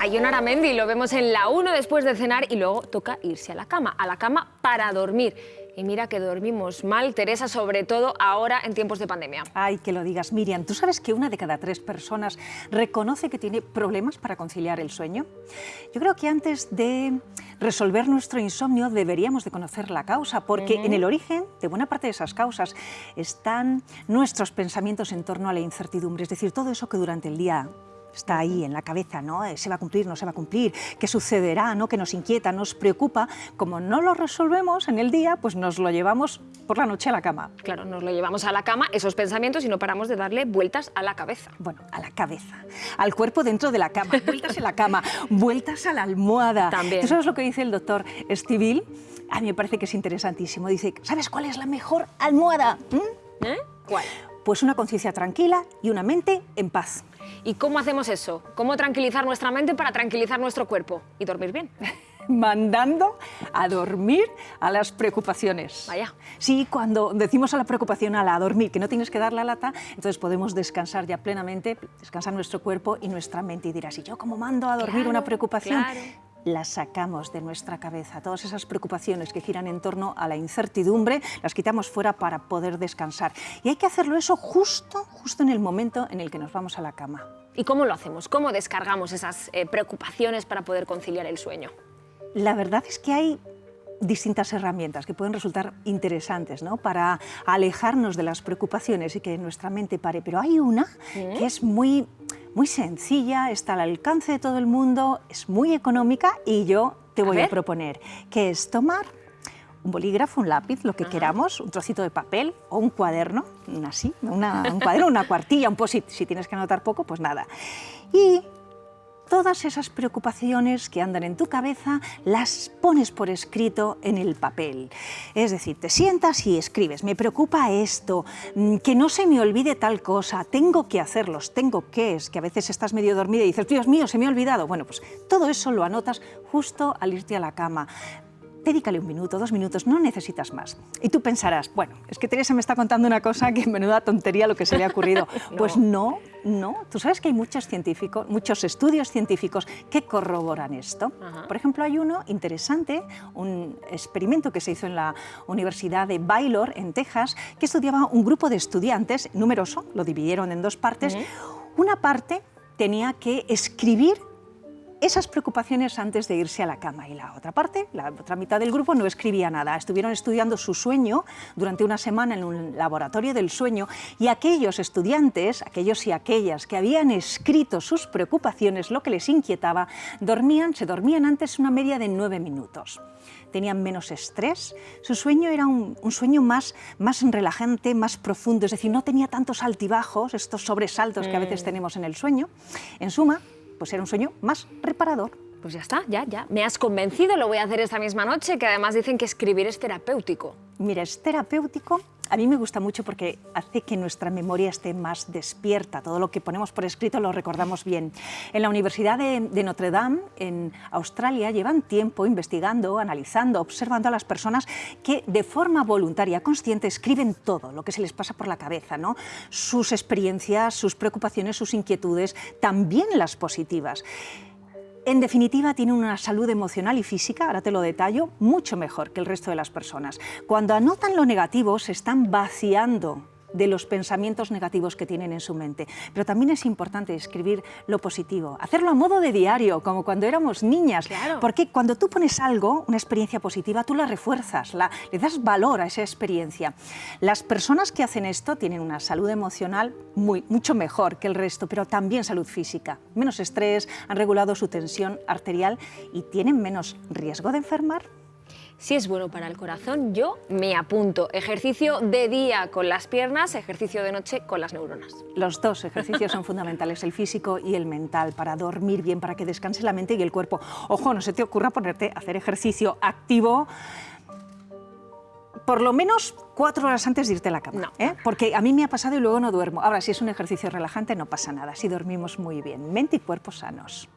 a Ion Aramendi, lo vemos en la 1 después de cenar y luego toca irse a la cama, a la cama para dormir. Y mira que dormimos mal, Teresa, sobre todo ahora en tiempos de pandemia. Ay, que lo digas, Miriam. ¿Tú sabes que una de cada tres personas reconoce que tiene problemas para conciliar el sueño? Yo creo que antes de resolver nuestro insomnio deberíamos de conocer la causa, porque en el origen de buena parte de esas causas están nuestros pensamientos en torno a la incertidumbre, es decir, todo eso que durante el día está ahí en la cabeza, ¿no? Eh, ¿Se va a cumplir, no se va a cumplir? ¿Qué sucederá, no? Que nos inquieta, nos preocupa. Como no lo resolvemos en el día, pues nos lo llevamos por la noche a la cama. Claro, nos lo llevamos a la cama, esos pensamientos, y no paramos de darle vueltas a la cabeza. Bueno, a la cabeza, al cuerpo dentro de la cama, vueltas en la cama, vueltas a la almohada. También. ¿Tú sabes lo que dice el doctor Stivil? A mí me parece que es interesantísimo. Dice, ¿sabes cuál es la mejor almohada? ¿Mm? ¿Eh? ¿Cuál? Pues una conciencia tranquila y una mente en paz. ¿Y cómo hacemos eso? ¿Cómo tranquilizar nuestra mente para tranquilizar nuestro cuerpo y dormir bien? mandando a dormir a las preocupaciones. Vaya. Sí, cuando decimos a la preocupación a la a dormir, que no tienes que dar la lata, entonces podemos descansar ya plenamente, descansar nuestro cuerpo y nuestra mente. Y dirás, ¿y yo cómo mando a dormir Claro, una preocupación? claro. Las sacamos de nuestra cabeza, todas esas preocupaciones que giran en torno a la incertidumbre, las quitamos fuera para poder descansar. Y hay que hacerlo eso justo, justo en el momento en el que nos vamos a la cama. ¿Y cómo lo hacemos? ¿Cómo descargamos esas eh, preocupaciones para poder conciliar el sueño? La verdad es que hay distintas herramientas que pueden resultar interesantes ¿no? para alejarnos de las preocupaciones y que nuestra mente pare, pero hay una que es muy, muy sencilla, está al alcance de todo el mundo, es muy económica y yo te voy a, proponer que es tomar un bolígrafo, un lápiz, lo que queramos, un trocito de papel o un cuaderno, así, una, un cuaderno, una cuartilla, un posit, si tienes que anotar poco, pues nada. Y todas esas preocupaciones que andan en tu cabeza las pones por escrito en el papel. Es decir, te sientas y escribes, me preocupa esto, mm, que no se me olvide tal cosa, tengo que hacerlos, tengo que, es que a veces estás medio dormida y dices, Dios mío, se me ha olvidado. Bueno, pues todo eso lo anotas justo al irte a la cama. Dedícale un minuto, dos minutos, no necesitas más. Y tú pensarás, bueno, es que Teresa me está contando una cosa que menuda tontería lo que se le ha ocurrido. Pues no, no. Tú sabes que hay muchos científicos, muchos estudios científicos que corroboran esto. Ajá. Por ejemplo, hay uno interesante, un experimento que se hizo en la Universidad de Baylor, en Texas, que estudiaba un grupo de estudiantes, numeroso, lo dividieron en dos partes. Una parte tenía que escribir esas preocupaciones antes de irse a la cama y la otra parte, la otra mitad del grupo no escribía nada. Estuvieron estudiando su sueño durante una semana en un laboratorio del sueño y aquellos estudiantes, aquellos y aquellas que habían escrito sus preocupaciones, lo que les inquietaba, dormían, se dormían antes una media de nueve minutos. Tenían menos estrés, su sueño era un, un sueño más, más relajante, más profundo, es decir, no tenía tantos altibajos, estos sobresaltos que a veces tenemos en el sueño. En suma, pues era un sueño más reparador. Pues ya está, ya, ya. Me has convencido, lo voy a hacer esta misma noche, que además dicen que escribir es terapéutico. Mira, es terapéutico. A mí me gusta mucho porque hace que nuestra memoria esté más despierta. Todo lo que ponemos por escrito lo recordamos bien. En la Universidad de, Notre Dame, en Australia, llevan tiempo investigando, analizando, observando a las personas que de forma voluntaria, consciente, escriben todo lo que se les pasa por la cabeza, ¿no? Sus experiencias, sus preocupaciones, sus inquietudes, también las positivas. En definitiva, tienen una salud emocional y física, ahora te lo detallo, mucho mejor que el resto de las personas. Cuando anotan lo negativo, se están vaciando de los pensamientos negativos que tienen en su mente. Pero también es importante escribir lo positivo, hacerlo a modo de diario, como cuando éramos niñas. Claro. Porque cuando tú pones algo, una experiencia positiva, tú la refuerzas, la, le das valor a esa experiencia. Las personas que hacen esto tienen una salud emocional muy, mucho mejor que el resto, pero también salud física. Menos estrés, han regulado su tensión arterial y tienen menos riesgo de enfermar. Si es bueno para el corazón, yo me apunto. Ejercicio de día con las piernas, ejercicio de noche con las neuronas. Los dos ejercicios son fundamentales, el físico y el mental, para dormir bien, para que descanse la mente y el cuerpo. Ojo, no se te ocurra ponerte a hacer ejercicio activo por lo menos cuatro horas antes de irte a la cama, No. ¿eh? porque a mí me ha pasado y luego no duermo. Ahora, si es un ejercicio relajante, no pasa nada, si dormimos muy bien, mente y cuerpo sanos.